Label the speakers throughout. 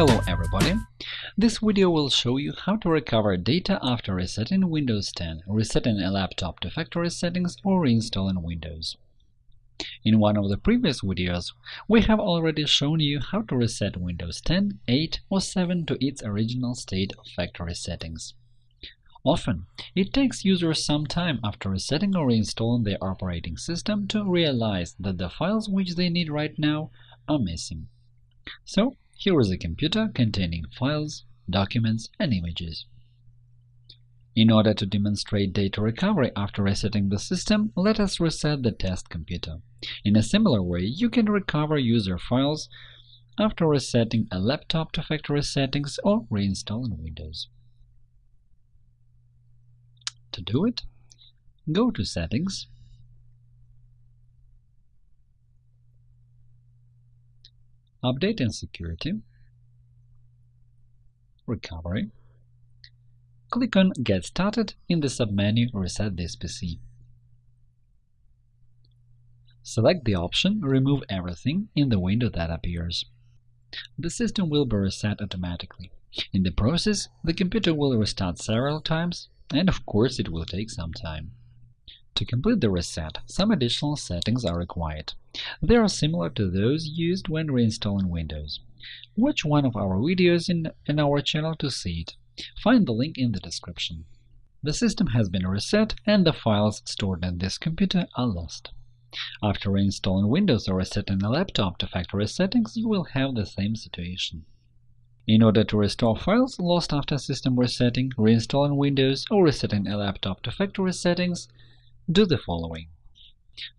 Speaker 1: Hello everybody! This video will show you how to recover data after resetting Windows 10, resetting a laptop to factory settings or reinstalling Windows. In one of the previous videos, we have already shown you how to reset Windows 10, 8 or 7 to its original state of factory settings. Often, it takes users some time after resetting or reinstalling their operating system to realize that the files which they need right now are missing. So, here is a computer containing files, documents, and images. In order to demonstrate data recovery after resetting the system, let us reset the test computer. In a similar way, you can recover user files after resetting a laptop to factory settings or reinstalling Windows. To do it, go to Settings, Update and Security, Recovery. Click on Get Started in the submenu Reset this PC. Select the option Remove everything in the window that appears. The system will be reset automatically. In the process, the computer will restart several times, and of course it will take some time. To complete the reset, some additional settings are required. They are similar to those used when reinstalling Windows. Watch one of our videos in, in our channel to see it. Find the link in the description. The system has been reset and the files stored in this computer are lost. After reinstalling Windows or resetting a laptop to factory settings, you will have the same situation. In order to restore files lost after system resetting, reinstalling Windows, or resetting a laptop to factory settings, do the following.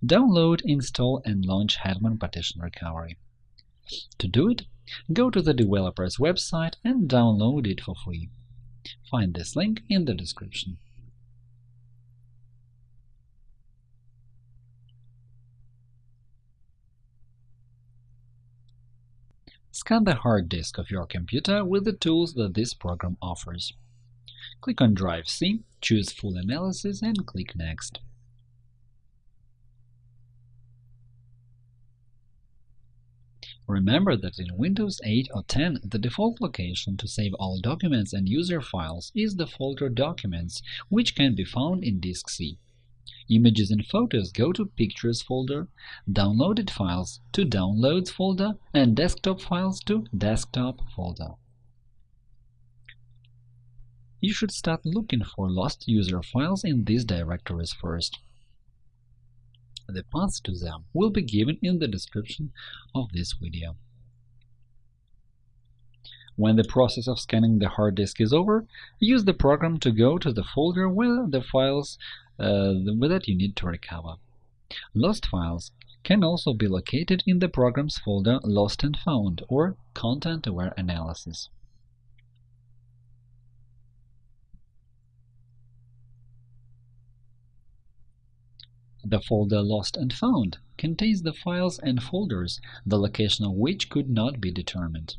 Speaker 1: Download, install, and launch Hetman Partition Recovery. To do it, go to the developer's website and download it for free. Find this link in the description. Scan the hard disk of your computer with the tools that this program offers. Click on Drive C, choose Full Analysis and click Next. Remember that in Windows 8 or 10 the default location to save all documents and user files is the folder Documents, which can be found in Disk C. Images and photos go to Pictures folder, downloaded files to Downloads folder, and desktop files to Desktop folder. You should start looking for lost user files in these directories first. The paths to them will be given in the description of this video. When the process of scanning the hard disk is over, use the program to go to the folder with the files uh, that you need to recover. Lost files can also be located in the program's folder Lost and Found or Content-Aware Analysis. The folder Lost and Found contains the files and folders, the location of which could not be determined.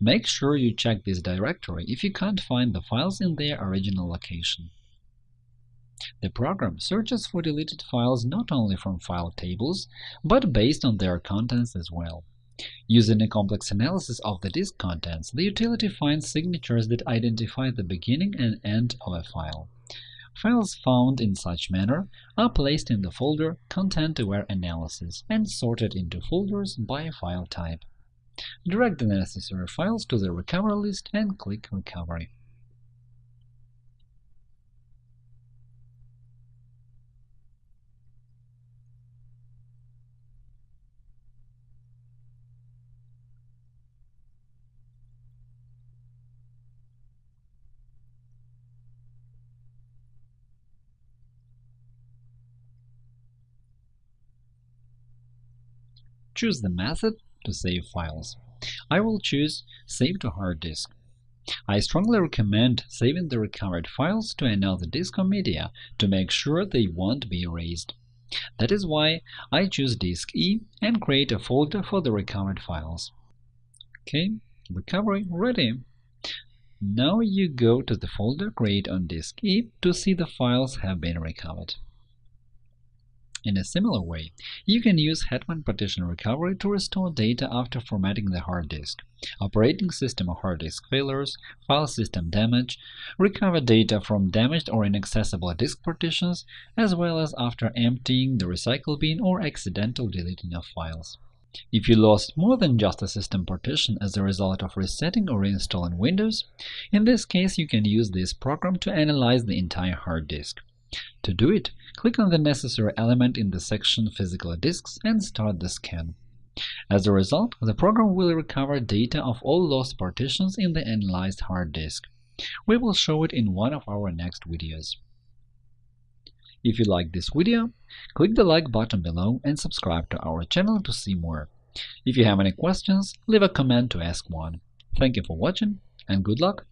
Speaker 1: Make sure you check this directory if you can't find the files in their original location. The program searches for deleted files not only from file tables, but based on their contents as well. Using a complex analysis of the disk contents, the utility finds signatures that identify the beginning and end of a file. Files found in such manner are placed in the folder Content-Aware Analysis and sorted into folders by file type. Drag the necessary files to the recovery list and click Recovery. Choose the method to save files. I will choose Save to hard disk. I strongly recommend saving the recovered files to another disk or media to make sure they won't be erased. That is why I choose Disk E and create a folder for the recovered files. OK, recovery ready. Now you go to the folder Create on Disk E to see the files have been recovered. In a similar way, you can use Hetman Partition Recovery to restore data after formatting the hard disk, operating system or hard disk failures, file system damage, recover data from damaged or inaccessible disk partitions, as well as after emptying the recycle bin or accidental deleting of files. If you lost more than just a system partition as a result of resetting or reinstalling Windows, in this case you can use this program to analyze the entire hard disk. To do it, click on the necessary element in the section Physical disks and start the scan. As a result, the program will recover data of all lost partitions in the analyzed hard disk. We will show it in one of our next videos. If you like this video, click the like button below and subscribe to our channel to see more. If you have any questions, leave a comment to ask one. Thank you for watching, and good luck!